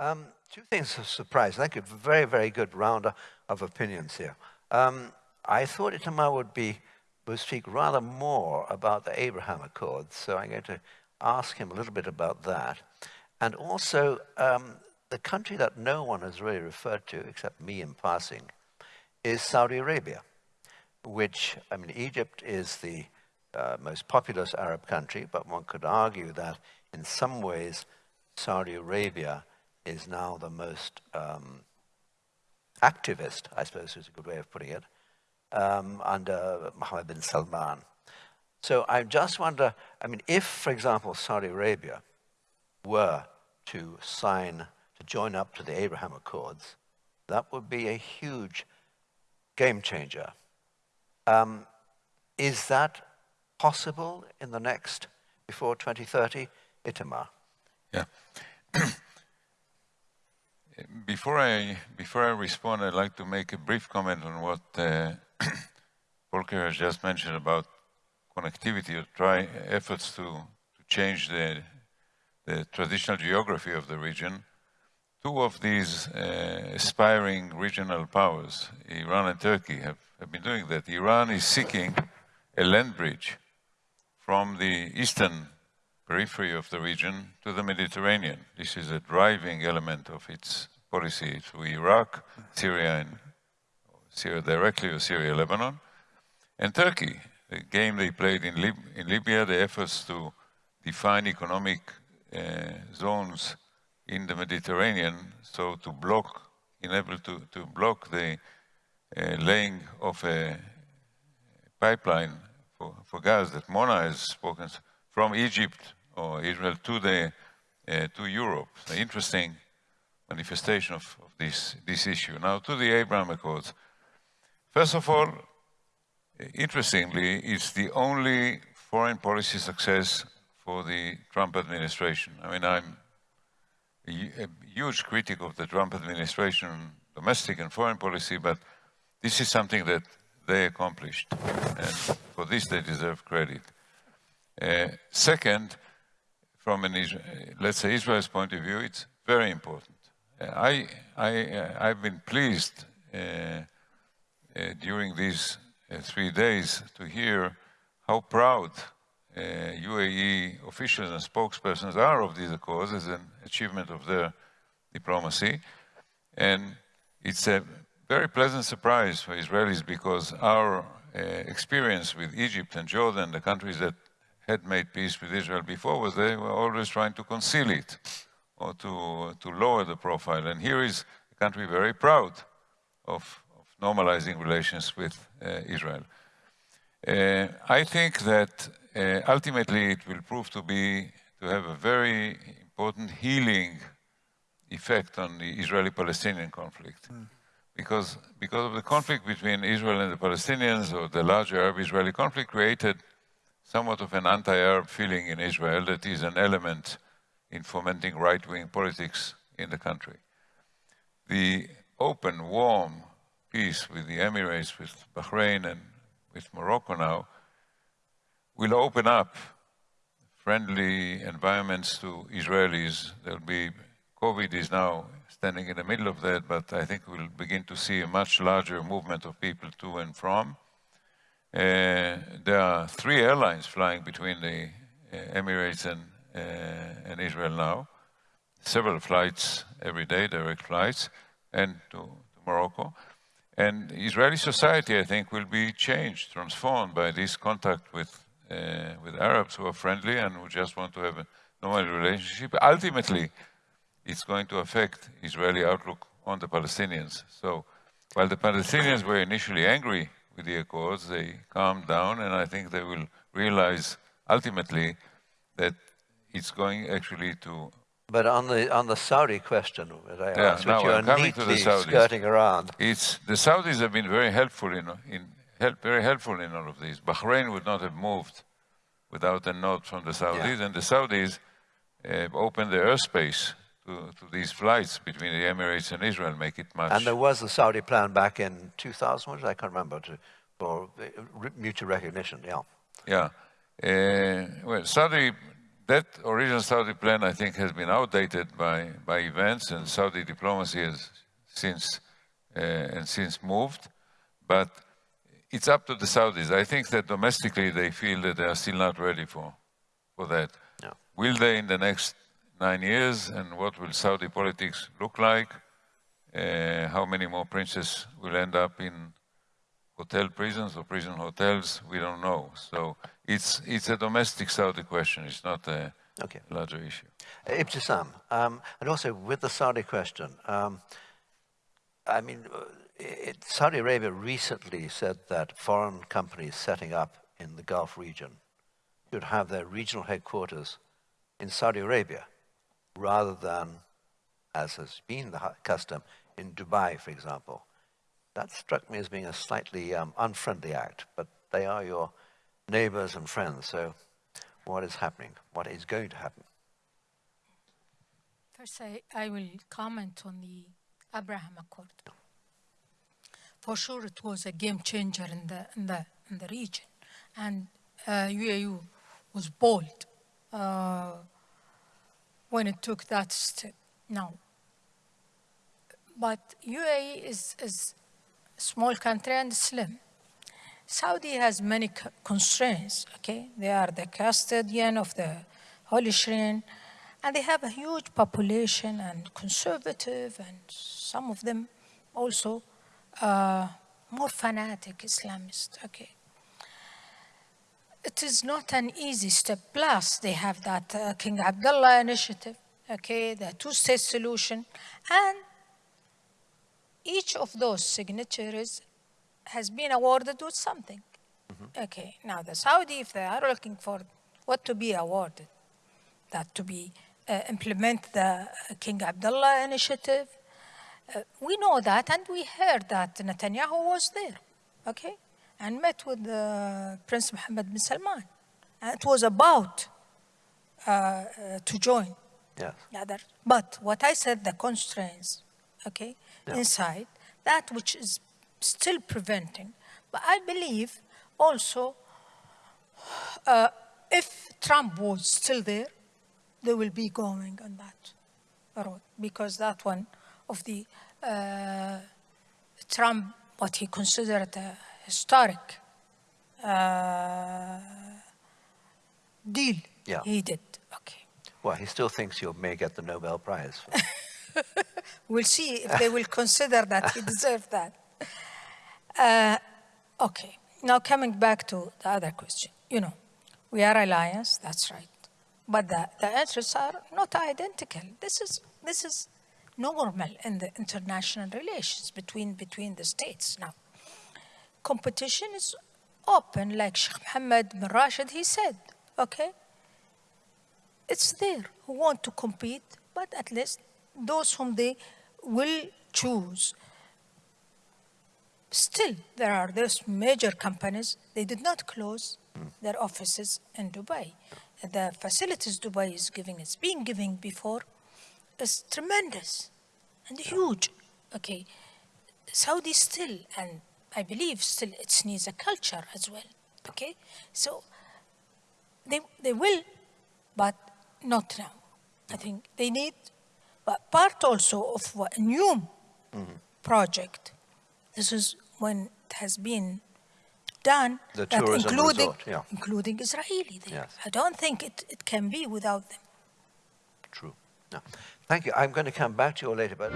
Um, two things of surprise. Thank you. Very, very good round of opinions here. Um, I thought Itamar would be would speak rather more about the Abraham Accords, so I'm going to ask him a little bit about that. And also, um, the country that no one has really referred to, except me in passing, is Saudi Arabia, which, I mean, Egypt is the uh, most populous Arab country, but one could argue that in some ways Saudi Arabia is now the most um, activist, I suppose is a good way of putting it, um, under Mohammed bin Salman. So I just wonder, I mean, if, for example, Saudi Arabia were to sign, to join up to the Abraham Accords, that would be a huge game changer. Um, is that possible in the next, before 2030? Itamar. Yeah. before I before I respond, I'd like to make a brief comment on what uh, Volker has just mentioned about connectivity or try efforts to, to change the the traditional geography of the region. Two of these uh, aspiring regional powers, Iran and Turkey, have, have been doing that. Iran is seeking a land bridge from the eastern periphery of the region to the Mediterranean. This is a driving element of its policy through Iraq, Syria, and Syria directly or Syria, Lebanon, and Turkey. The game they played in, Lib in Libya, the efforts to define economic uh, zones in the Mediterranean, so to block, enable to, to block the uh, laying of a pipeline for, for gas that Mona has spoken from Egypt or Israel to the uh, to Europe. So interesting manifestation of, of, this this issue. Now to the Abraham Accords. First of all, interestingly, it's the only foreign policy success for the Trump administration. I mean, I'm a, a huge critic of the Trump administration, domestic and foreign policy, but this is something that they accomplished, and for this they deserve credit. Uh, second, from an, let's say, Israel's point of view, it's very important. Uh, I, I, uh, I've been pleased uh, during these three days to hear how proud UAE officials and spokespersons are of these accords as an achievement of their diplomacy. And it's a very pleasant surprise for Israelis because our uh, experience with Egypt and Jordan, the countries that had made peace with Israel before was they were always trying to conceal it or to, to lower the profile. And here is a country very proud of, of normalizing relations with uh, Israel. Uh, I think that uh, ultimately it will prove to be, to have a very important healing effect on the Israeli-Palestinian conflict. Mm. Because, because of the conflict between Israel and the Palestinians, or the larger Arab-Israeli conflict, created somewhat of an anti-Arab feeling in Israel that is an element in fomenting right-wing politics in the country. The open, warm peace with the Emirates, with Bahrain and with Morocco now, will open up friendly environments to Israelis. There'll be, COVID is now standing in the middle of that, but I think we'll begin to see a much larger movement of people to and from. Uh, there are three airlines flying between the uh, Emirates and, uh, and Israel now. Several flights every day, direct flights, and to, to Morocco. And Israeli society, I think, will be changed, transformed by this contact with, uh, with Arabs who are friendly and who just want to have a normal relationship. Ultimately, it's going to affect Israeli outlook on the Palestinians. So while the Palestinians were initially angry with the Accords, they calm down, and I think they will realize ultimately that it's going actually to. But on the on the Saudi question that I yeah, asked, which you are neatly skirting around, it's the Saudis have been very helpful in in help, very helpful in all of this. Bahrain would not have moved without a nod from the Saudis, yeah. and the Saudis uh, opened the airspace to, to, these flights between the Emirates and Israel make it much. And there was a Saudi plan back in 2000, I can't remember, to, for mutual recognition, yeah. Yeah. Uh, well, Saudi that original Saudi plan, I think, has been outdated by, by events, and Saudi diplomacy has since uh, and since moved. But it's up to the Saudis. I think that domestically they feel that they are still not ready for for that. Yeah. Will they in the next nine years, and what will Saudi politics look like? Uh, how many more princes will end up in hotel prisons or prison hotels? We don't know. So it's, it's a domestic Saudi question. It's not a Okay. larger issue. Ibtisam, um, and also with the Saudi question, um, I mean, uh, it, Saudi Arabia recently said that foreign companies setting up in the Gulf region should have their regional headquarters in Saudi Arabia rather than, as has been the custom, in Dubai, for example. That struck me as being a slightly um, unfriendly act, but they are your neighbors and friends, so what is happening? What is going to happen? First, I, I will comment on the Abraham Accord. For sure, it was a game changer in the, in the, in the region. And uh, UAE was bold uh, when it took that step. Now, but UAE is, is a small country and slim. Saudi has many constraints, okay? They are the custodian of the Holy Shrine, and they have a huge population and conservative, and some of them also uh, more fanatic Islamist, okay? It is not an easy step. Plus, they have that uh, King Abdullah initiative, okay, the two-state solution, and each of those signatories has been awarded with something. Okay, now the Saudi, if they are looking for what to be awarded, that to be uh, implement the uh, King Abdullah initiative, uh, we know that, and we heard that Netanyahu was there, okay, and met with uh, Prince Mohammed bin Salman. And it was about uh, uh, to join. Yes. That, but what I said, the constraints, okay, Yeah. inside, that which is still preventing. But I believe also uh, if Trump was still there, they will be going on that road because that one of the uh, Trump, what he considered a historic uh, deal Yeah. he did. Okay. Well, he still thinks you may get the Nobel Prize. We'll see if they will consider that he deserved that. Uh, okay, now coming back to the other question. You know, we are alliance, that's right. But the, the interests are not identical. This is, this is normal in the international relations between, between the states now. Competition is open, like Sheikh Mohammed bin Rashid, he said, okay? it's there who want to compete, but at least those whom they will choose. Still, there are those major companies, they did not close their offices in Dubai. The facilities Dubai is giving, it's been giving before, is tremendous and huge. Okay, Saudi still, and I believe still, it needs a culture as well. Okay, so they, they will, but not now. I think they need, but part also of what a new project. This is when it has been done, The that tourism including resort, yeah. including Israeli there. Yes. I don't think it, it can be without them. True. No. Thank you. I'm going to come back to you later, but.